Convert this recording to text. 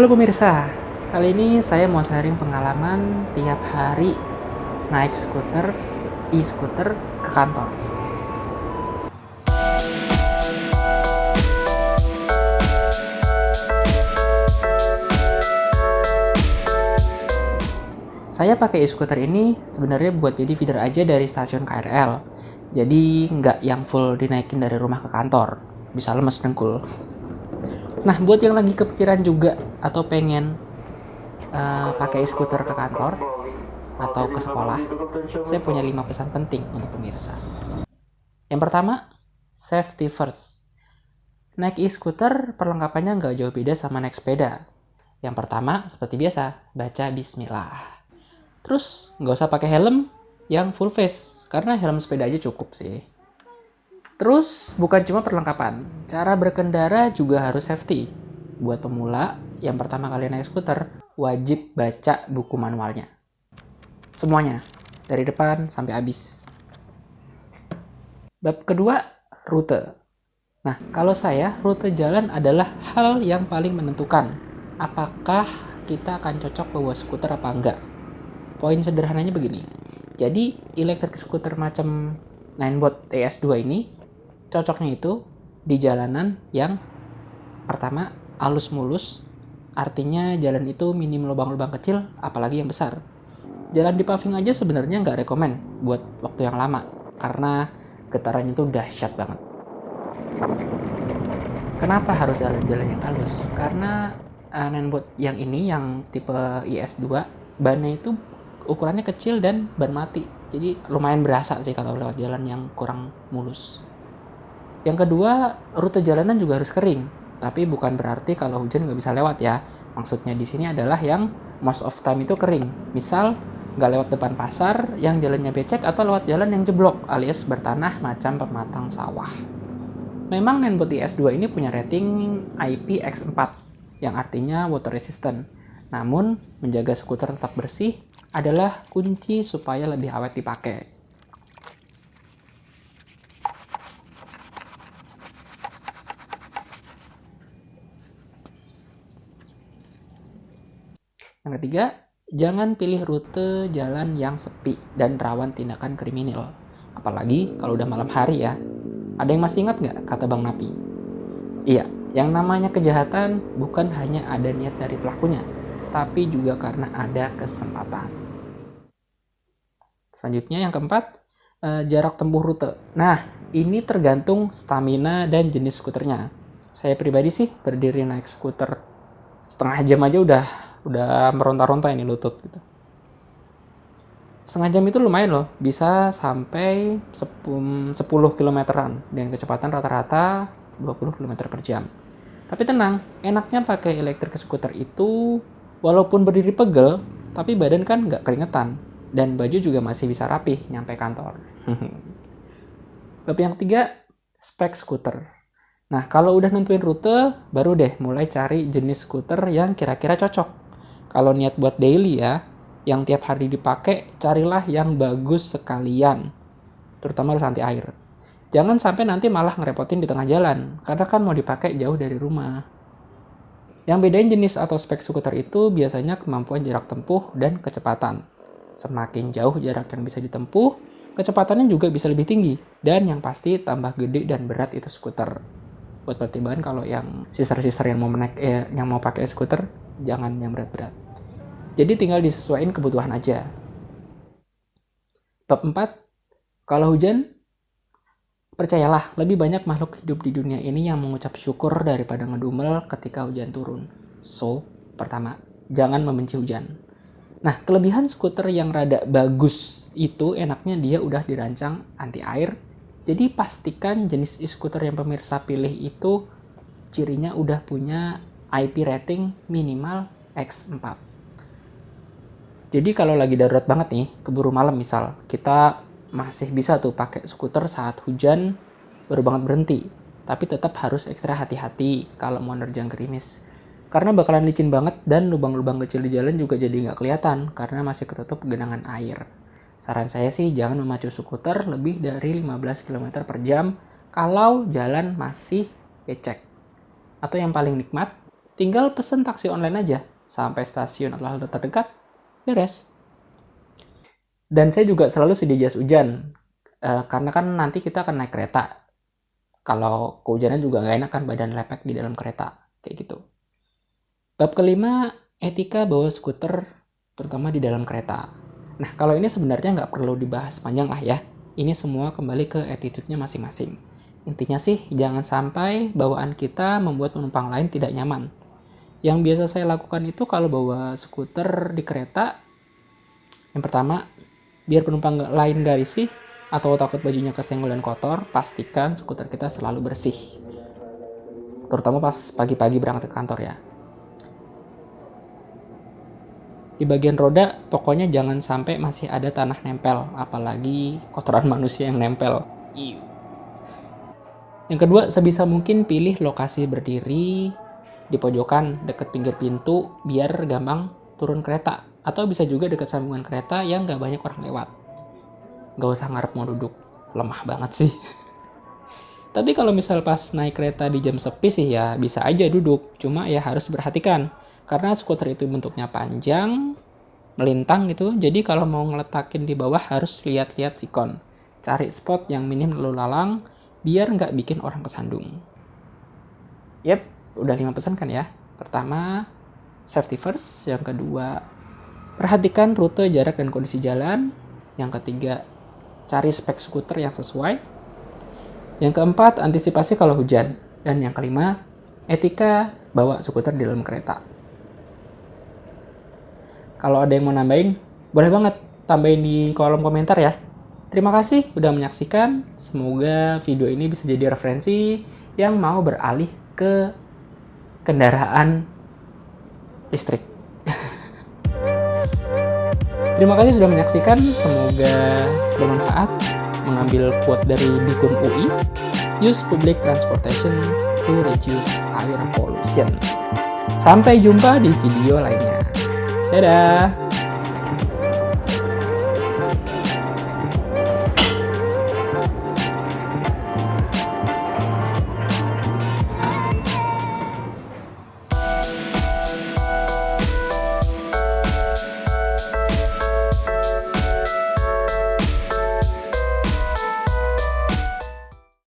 Halo pemirsa, kali ini saya mau sharing pengalaman tiap hari naik skuter, e-skuter ke kantor. Saya pakai e-skuter ini sebenarnya buat jadi feeder aja dari stasiun KRL. Jadi nggak yang full dinaikin dari rumah ke kantor. Bisa lemes dengkul. Nah, buat yang lagi kepikiran juga atau pengen uh, pakai skuter ke kantor atau ke sekolah, saya punya lima pesan penting untuk pemirsa. Yang pertama, safety first. Naik e-scooter perlengkapannya nggak jauh beda sama naik sepeda. Yang pertama, seperti biasa, baca bismillah. Terus, nggak usah pakai helm yang full face, karena helm sepeda aja cukup sih. Terus, bukan cuma perlengkapan, cara berkendara juga harus safety. Buat pemula, yang pertama kali naik skuter, wajib baca buku manualnya. Semuanya, dari depan sampai habis. Bab kedua, rute. Nah, kalau saya, rute jalan adalah hal yang paling menentukan. Apakah kita akan cocok bawa skuter apa enggak? Poin sederhananya begini. Jadi, elektrik skuter macam Ninebot TS2 ini cocoknya itu di jalanan yang pertama halus mulus artinya jalan itu minim lubang-lubang kecil apalagi yang besar. Jalan di paving aja sebenarnya nggak rekomen buat waktu yang lama karena getarannya itu dahsyat banget. Kenapa harus jalan-jalan yang halus? Karena uh, Nenbot yang ini yang tipe IS2 bannya itu ukurannya kecil dan ban mati. Jadi lumayan berasa sih kalau lewat jalan yang kurang mulus yang kedua, rute jalanan juga harus kering. Tapi bukan berarti kalau hujan nggak bisa lewat ya. Maksudnya di sini adalah yang most of time itu kering. Misal, nggak lewat depan pasar, yang jalannya becek, atau lewat jalan yang jeblok, alias bertanah macam pematang sawah. Memang Nenbot S2 ini punya rating IPX4, yang artinya water resistant. Namun, menjaga skuter tetap bersih adalah kunci supaya lebih awet dipakai. Yang ketiga, jangan pilih rute jalan yang sepi dan rawan tindakan kriminal. Apalagi kalau udah malam hari ya. Ada yang masih ingat nggak kata Bang Napi? Iya, yang namanya kejahatan bukan hanya ada niat dari pelakunya, tapi juga karena ada kesempatan. Selanjutnya yang keempat, eh, jarak tempuh rute. Nah, ini tergantung stamina dan jenis skuternya. Saya pribadi sih berdiri naik skuter setengah jam aja udah udah meronta-ronta ini lutut gitu. Setengah jam itu lumayan loh, bisa sampai 10 kilometeran dengan kecepatan rata-rata 20 km per jam. Tapi tenang, enaknya pakai elektrik skuter itu walaupun berdiri pegel, tapi badan kan nggak keringetan dan baju juga masih bisa rapih nyampe kantor. Bab yang ketiga, spek skuter. Nah, kalau udah nentuin rute, baru deh mulai cari jenis skuter yang kira-kira cocok. Kalau niat buat daily ya, yang tiap hari dipakai, carilah yang bagus sekalian. Terutama harus anti air. Jangan sampai nanti malah ngerepotin di tengah jalan, karena kan mau dipakai jauh dari rumah. Yang bedain jenis atau spek skuter itu biasanya kemampuan jarak tempuh dan kecepatan. Semakin jauh jarak yang bisa ditempuh, kecepatannya juga bisa lebih tinggi. Dan yang pasti tambah gede dan berat itu skuter. Buat pertimbangan kalau yang sister-sister yang mau menaik eh, yang mau pakai skuter, jangan yang berat-berat. Jadi tinggal disesuaikan kebutuhan aja. Bab 4, kalau hujan, percayalah lebih banyak makhluk hidup di dunia ini yang mengucap syukur daripada ngedumel ketika hujan turun. So, pertama, jangan membenci hujan. Nah, kelebihan skuter yang rada bagus itu enaknya dia udah dirancang anti air. Jadi pastikan jenis e-scooter yang pemirsa pilih itu cirinya udah punya IP rating minimal X4. Jadi kalau lagi darurat banget nih, keburu malam misal, kita masih bisa tuh pakai skuter saat hujan baru banget berhenti. Tapi tetap harus ekstra hati-hati kalau mau nerjang gerimis. Karena bakalan licin banget dan lubang-lubang kecil di jalan juga jadi nggak kelihatan karena masih ketutup genangan air. Saran saya sih jangan memacu skuter lebih dari 15 km per jam kalau jalan masih becek. Atau yang paling nikmat, tinggal pesen taksi online aja sampai stasiun atau halte terdekat, beres. Dan saya juga selalu sedia jas hujan, uh, karena kan nanti kita akan naik kereta. Kalau kehujanan juga nggak enak kan badan lepek di dalam kereta, kayak gitu. Bab kelima, etika bawa skuter, terutama di dalam kereta. Nah, kalau ini sebenarnya nggak perlu dibahas panjang lah ya. Ini semua kembali ke attitude-nya masing-masing. Intinya sih, jangan sampai bawaan kita membuat penumpang lain tidak nyaman. Yang biasa saya lakukan itu kalau bawa skuter di kereta, yang pertama, biar penumpang lain gak risih atau takut bajunya kesenggol dan kotor, pastikan skuter kita selalu bersih. Terutama pas pagi-pagi berangkat ke kantor ya. Di bagian roda, pokoknya jangan sampai masih ada tanah nempel, apalagi kotoran manusia yang nempel. Yang kedua, sebisa mungkin pilih lokasi berdiri di pojokan deket pinggir pintu biar gampang turun kereta atau bisa juga dekat sambungan kereta yang gak banyak orang lewat. Gak usah ngarep mau duduk, lemah banget sih. Tapi kalau misal pas naik kereta di jam sepi sih ya bisa aja duduk, cuma ya harus berhatikan. Karena skuter itu bentuknya panjang, melintang gitu, jadi kalau mau ngeletakin di bawah harus lihat-lihat sikon. Cari spot yang minim lalu lalang, biar nggak bikin orang kesandung. Yep, udah lima pesan kan ya. Pertama, safety first. Yang kedua, Perhatikan rute, jarak, dan kondisi jalan. Yang ketiga, cari spek skuter yang sesuai. Yang keempat, antisipasi kalau hujan. Dan yang kelima, etika bawa skuter di dalam kereta. Kalau ada yang mau nambahin, boleh banget tambahin di kolom komentar ya. Terima kasih udah menyaksikan. Semoga video ini bisa jadi referensi yang mau beralih ke kendaraan listrik. Terima kasih sudah menyaksikan, semoga bermanfaat. Mengambil quote dari Bikun UI, use public transportation to reduce air pollution. Sampai jumpa di video lainnya. Dadah!